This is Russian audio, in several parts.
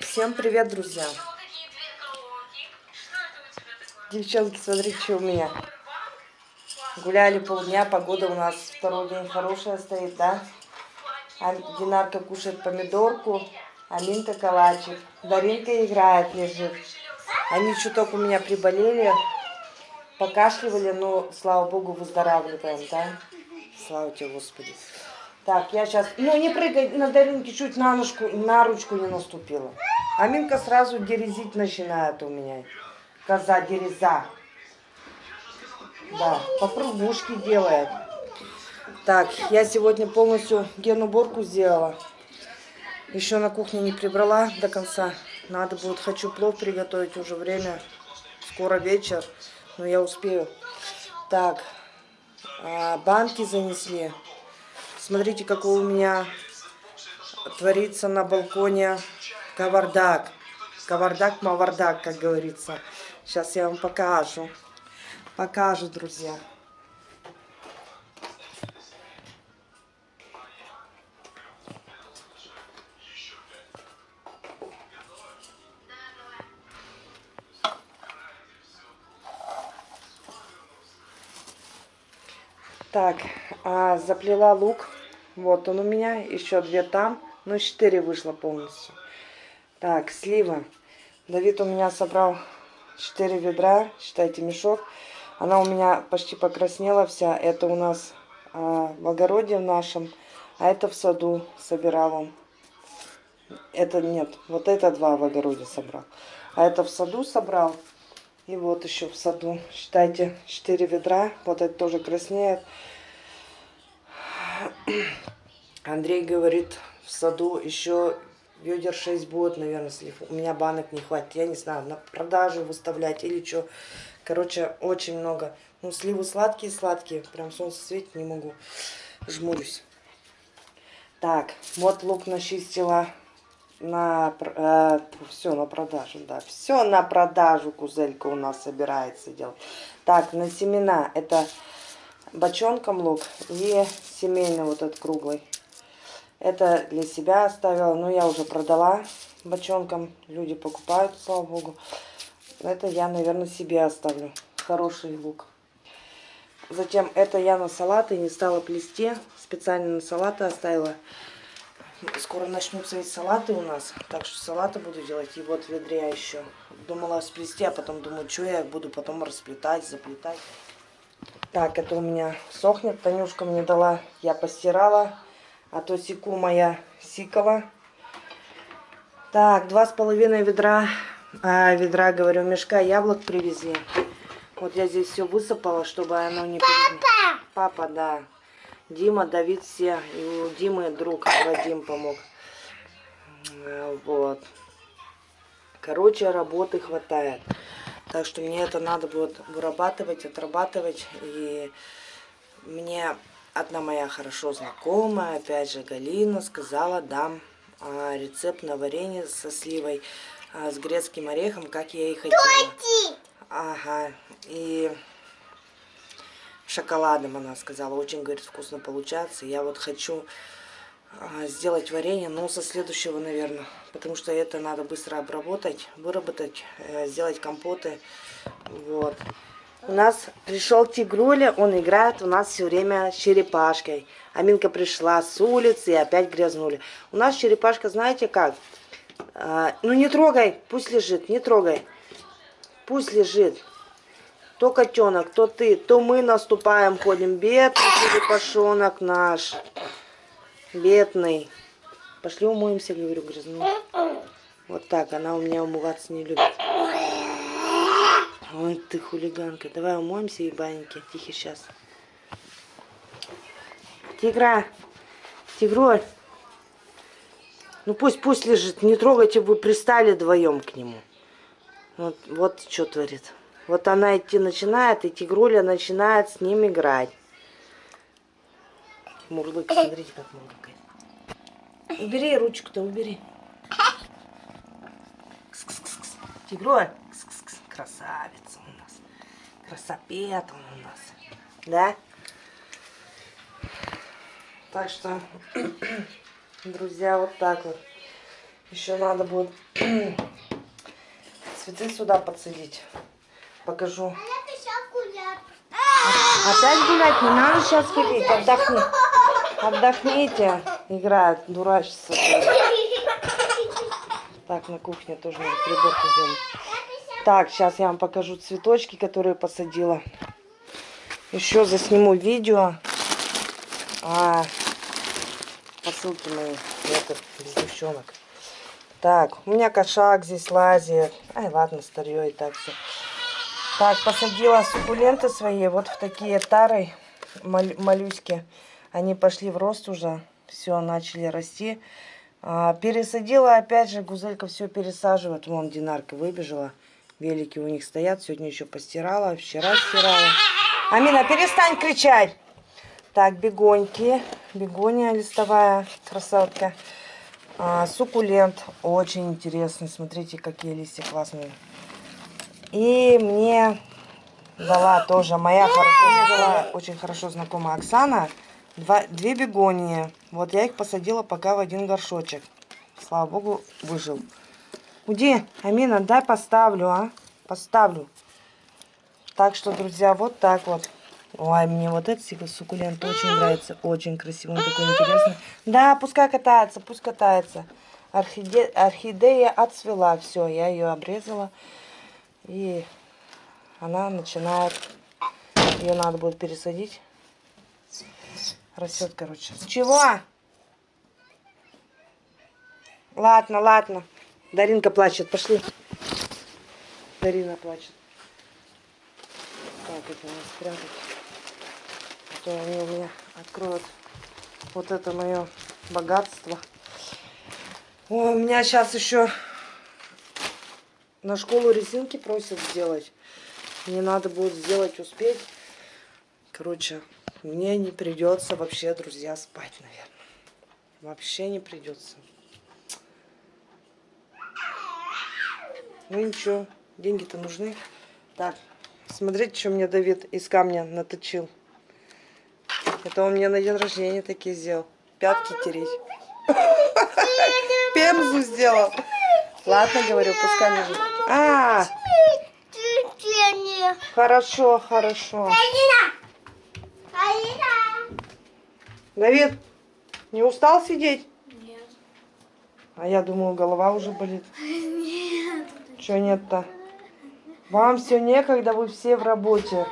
Всем привет, друзья! Девчонки, смотрите, что у меня. Гуляли полдня, погода у нас второй день хорошая стоит, да? А Динарка кушает помидорку, Аминка калачик. Даринка играет, лежит. Они чуток у меня приболели, покашливали, но, слава богу, выздоравливаем, да? Слава тебе, Господи. Так, я сейчас... Ну, не прыгай на Даринке, чуть на, ножку, на ручку не наступила. Аминка сразу дерезить начинает у меня. Коза дереза. Да, попробушки делает. Так, я сегодня полностью генуборку сделала. Еще на кухне не прибрала до конца. Надо будет, хочу плов приготовить уже время. Скоро вечер, но я успею. Так, а, банки занесли. Смотрите, какой у меня творится на балконе кавардак. Кавардак, мавардак, как говорится. Сейчас я вам покажу. Покажу, друзья. Так, а, заплела лук. Вот он у меня, еще две там, ну четыре вышло полностью. Так, слива. Давид у меня собрал четыре ведра, считайте мешок. Она у меня почти покраснела вся. Это у нас а, в огороде в нашем, а это в саду собирал он. Это нет, вот это два в огороде собрал. А это в саду собрал. И вот еще в саду, считайте, 4 ведра. Вот это тоже краснеет. Андрей говорит, в саду еще ведер 6 будет, наверное, слив. У меня банок не хватит. Я не знаю, на продажу выставлять или что. Короче, очень много. Ну, сливы сладкие-сладкие. Прям солнце светит, не могу. Жмурюсь. Так, вот лук начистила на э, все на продажу, да, все на продажу кузелька у нас собирается делать. Так, на семена это бочонком лук и семейный вот этот круглый. Это для себя оставила, но я уже продала бочонком, люди покупают, слава богу. Это я, наверное, себе оставлю. Хороший лук. Затем это я на салаты не стала плести, специально на салаты оставила. Скоро начнутся ведь салаты у нас, так что салаты буду делать. И вот ведре еще. Думала сплести, а потом думаю, что я буду потом расплетать, заплетать. Так, это у меня сохнет. Танюшка мне дала, я постирала. А то секу моя сикова. Так, два с половиной ведра, а, ведра, говорю, мешка яблок привезли. Вот я здесь все высыпала, чтобы оно не... Папа! Папа, да. Дима, Давид все. И у Димы друг Вадим помог. Вот. Короче, работы хватает. Так что мне это надо будет вырабатывать, отрабатывать. И мне одна моя хорошо знакомая, опять же Галина, сказала, дам а, рецепт на варенье со сливой, а, с грецким орехом, как я и хотела. Ага. И шоколадом, она сказала. Очень, говорит, вкусно получается. Я вот хочу сделать варенье, но со следующего, наверное. Потому что это надо быстро обработать, выработать, э, сделать компоты. Вот. У нас пришел Тигруля, он играет у нас все время черепашкой. Аминка пришла с улицы и опять грязнули. У нас черепашка, знаете как? А, ну не трогай, пусть лежит, не трогай. Пусть лежит. То котенок, то ты, то мы наступаем, ходим. Бедный черепашонок наш. Бедный. Пошли умоемся, говорю, грязну. Вот так, она у меня умываться не любит. Ой, ты хулиганка. Давай умоемся, ебаненький. Тихо, сейчас. Тигра. Тигроль. Ну пусть, пусть лежит. Не трогайте, вы пристали вдвоем к нему. Вот, вот что творит. Вот она идти начинает, и тигруля начинает с ним играть. Мурлык, смотрите, как мурлыкает. Убери ручку-то, убери. Кс -кс -кс Тигроль, Кс -кс -кс. красавица у нас. Красопет он у нас. Да? Так что, друзья, вот так вот. Еще надо будет цветы сюда подсадить. Покажу. Опять гулять? Не надо сейчас ходить. Отдохни. Отдохните. Играет, дурачится. Так, на кухне тоже надо приборку сделать. Так, сейчас я вам покажу цветочки, которые посадила. Еще засниму видео. А, посылки мои. Это без девчонок. Так, у меня кошак здесь лазит. Ай, ладно, старье и так все. Так, посадила суккуленты свои вот в такие тары мал моллюски. Они пошли в рост уже. Все, начали расти. А, пересадила, опять же, гузелька все пересаживает. Вон Динарка выбежала. Велики у них стоят. Сегодня еще постирала, вчера стирала. Амина, перестань кричать. Так, бегоньки. Бегония листовая, красотка. А, суккулент. Очень интересный. Смотрите, какие листья классные. И мне дала тоже моя хорошо, дала очень хорошо знакомая Оксана. Два, две бегонии. Вот я их посадила пока в один горшочек. Слава богу, выжил. Уди, Амина, дай поставлю, а? Поставлю. Так что, друзья, вот так вот. Ой, мне вот этот суккулент очень нравится. Очень красивый, он такой интересный. Да, пускай катается, пусть катается. Орхиде... Орхидея отцвела. Все, я ее обрезала. И она начинает... Ее надо будет пересадить. Растет, короче. Чего? Ладно, ладно. Даринка плачет. Пошли. Дарина плачет. Так, это надо спрятать. А то они у меня откроют вот это мое богатство. О, у меня сейчас еще на школу резинки просят сделать. Мне надо будет сделать, успеть. Короче, мне не придется вообще, друзья, спать, наверное. Вообще не придется. Ну ничего, деньги-то нужны. Так, смотрите, что мне Давид из камня наточил. Это он мне на день рождения такие сделал. Пятки тереть. Пемзу сделал. Ладно, говорю, пускай лежит. А, хорошо, хорошо. Давид, не устал сидеть? Нет. А я думаю, голова уже болит. Нет. Че нет-то? Вам все некогда, вы все в работе.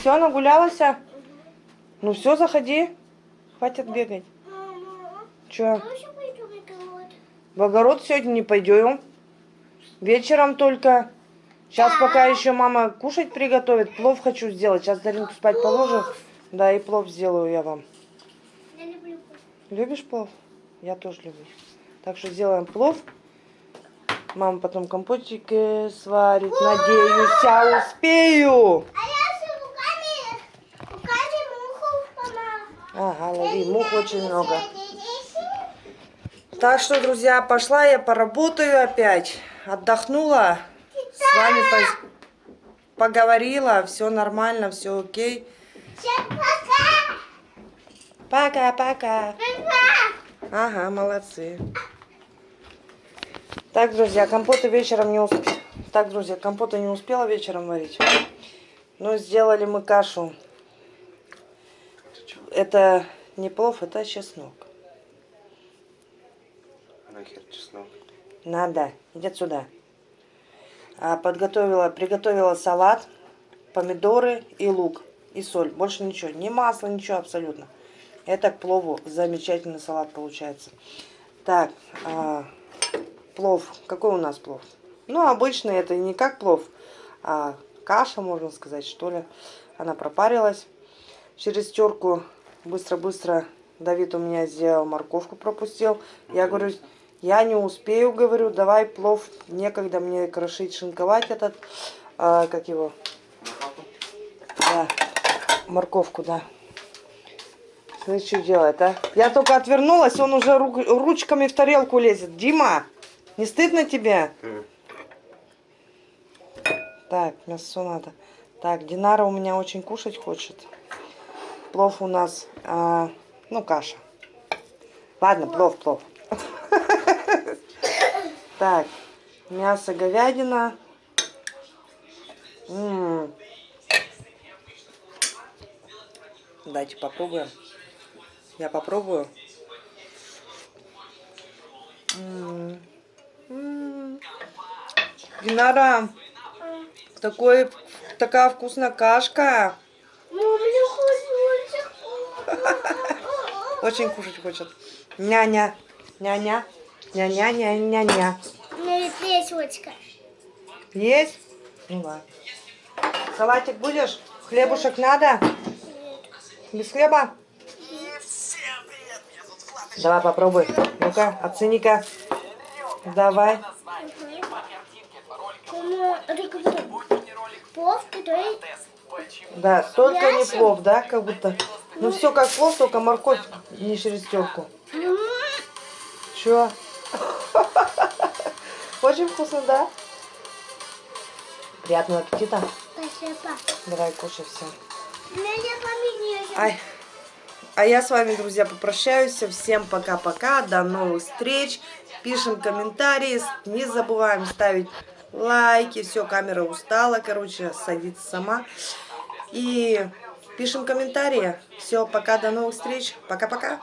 Все, нагулялась? а? Ну все, заходи. Хватит бегать. Че? В огород сегодня не пойдем. Вечером только. Сейчас пока еще мама кушать приготовит. Плов хочу сделать. Сейчас Даринку спать положу. Да, и плов сделаю я вам. Я люблю Любишь плов? Я тоже люблю. Так что сделаем плов. Мама потом компотик э, сварит. Надеюсь, я успею. А я руками, руками муху помала. Ага, лови. Мух очень много. Так что, друзья, пошла я поработаю опять. Отдохнула. С вами пос- поговорила. Все нормально, все окей. Всем пока. Пока-пока. Пока. Ага, молодцы. Так, друзья, компота вечером не успела. Так, друзья, компота не успела вечером варить. Но сделали мы кашу. Это не плов, это чеснок. А нахер чеснок? Надо. Иди сюда. А, подготовила, приготовила салат, помидоры и лук. И соль. Больше ничего. Ни масла, ничего абсолютно. Это к плову замечательный салат получается. Так, а, плов. Какой у нас плов? Ну, обычный это не как плов, а каша, можно сказать, что ли. Она пропарилась. Через терку быстро-быстро Давид у меня сделал морковку, пропустил. Я говорю, я не успею, говорю, давай плов, некогда мне крошить, шинковать этот, а, как его, да, морковку, да. Смотри, что делает, а? Я только отвернулась, он уже рук- ручками в тарелку лезет. Дима, не стыдно тебе? М. Так, мясо надо. Так, Динара у меня очень кушать хочет. Плов у нас, а, ну, каша. Ладно, плов, плов. Так, мясо говядина. М. Давайте попробуем. Я попробую. М. М. Динара, такой, такая вкусная кашка. Ну. Очень кушать хочет. Няня, няня, няня, няня, няня. У меня есть лесочка. Есть? Ну ладно. Салатик будешь? Хлебушек надо? Без хлеба? Давай попробуй. Ну-ка, оцени-ка. Давай. Плов, который... Да, только не Мясо? плов, да, как будто. Ну все как плов, только морковь не через терку. М, Чё? Очень вкусно, да? Приятного аппетита. Спасибо. Давай, кушай все. Ай. А я с вами, друзья, попрощаюсь. Всем пока-пока. До новых встреч. Пишем комментарии. Не забываем ставить лайки. Все, камера устала, короче, садится сама. И пишем комментарии. Все, пока, до новых встреч. Пока-пока.